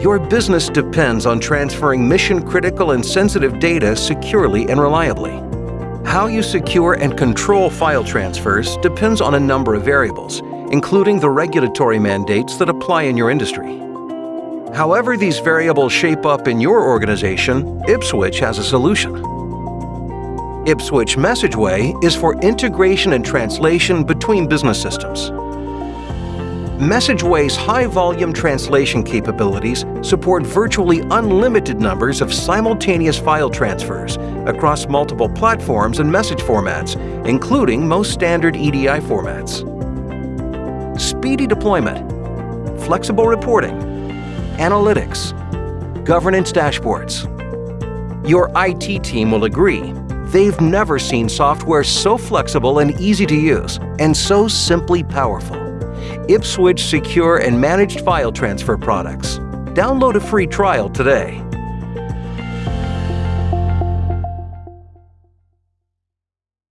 Your business depends on transferring mission-critical and sensitive data securely and reliably. How you secure and control file transfers depends on a number of variables, including the regulatory mandates that apply in your industry. However these variables shape up in your organization, Ipswitch has a solution. Ipswitch MessageWay is for integration and translation between business systems. MessageWay's high-volume translation capabilities support virtually unlimited numbers of simultaneous file transfers across multiple platforms and message formats, including most standard EDI formats. Speedy deployment, flexible reporting, analytics, governance dashboards. Your IT team will agree they've never seen software so flexible and easy to use, and so simply powerful. Ipswitch secure and managed file transfer products. Download a free trial today.